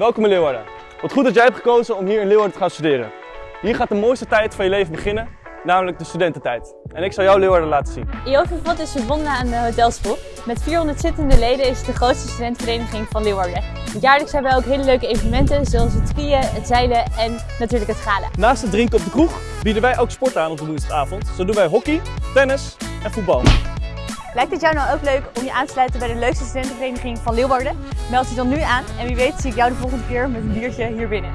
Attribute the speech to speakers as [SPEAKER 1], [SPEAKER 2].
[SPEAKER 1] Welkom in Leeuwarden. Wat goed dat jij hebt gekozen om hier in Leeuwarden te gaan studeren. Hier gaat de mooiste tijd van je leven beginnen, namelijk de studententijd. En ik zal jou Leeuwarden laten zien.
[SPEAKER 2] IOVVOT is verbonden aan de Hotelschool. Met 400 zittende leden is het de grootste studentenvereniging van Leeuwarden. Jaarlijks hebben we ook hele leuke evenementen zoals het skiën, het zeilen en natuurlijk het gala.
[SPEAKER 1] Naast het drinken op de kroeg bieden wij ook sport aan op de woensdagavond. Zo doen wij hockey, tennis en voetbal.
[SPEAKER 2] Lijkt het jou nou ook leuk om je aan te sluiten bij de leukste studentenvereniging van Leeuwarden? Meld je dan nu aan en wie weet zie ik jou de volgende keer met een biertje hier binnen.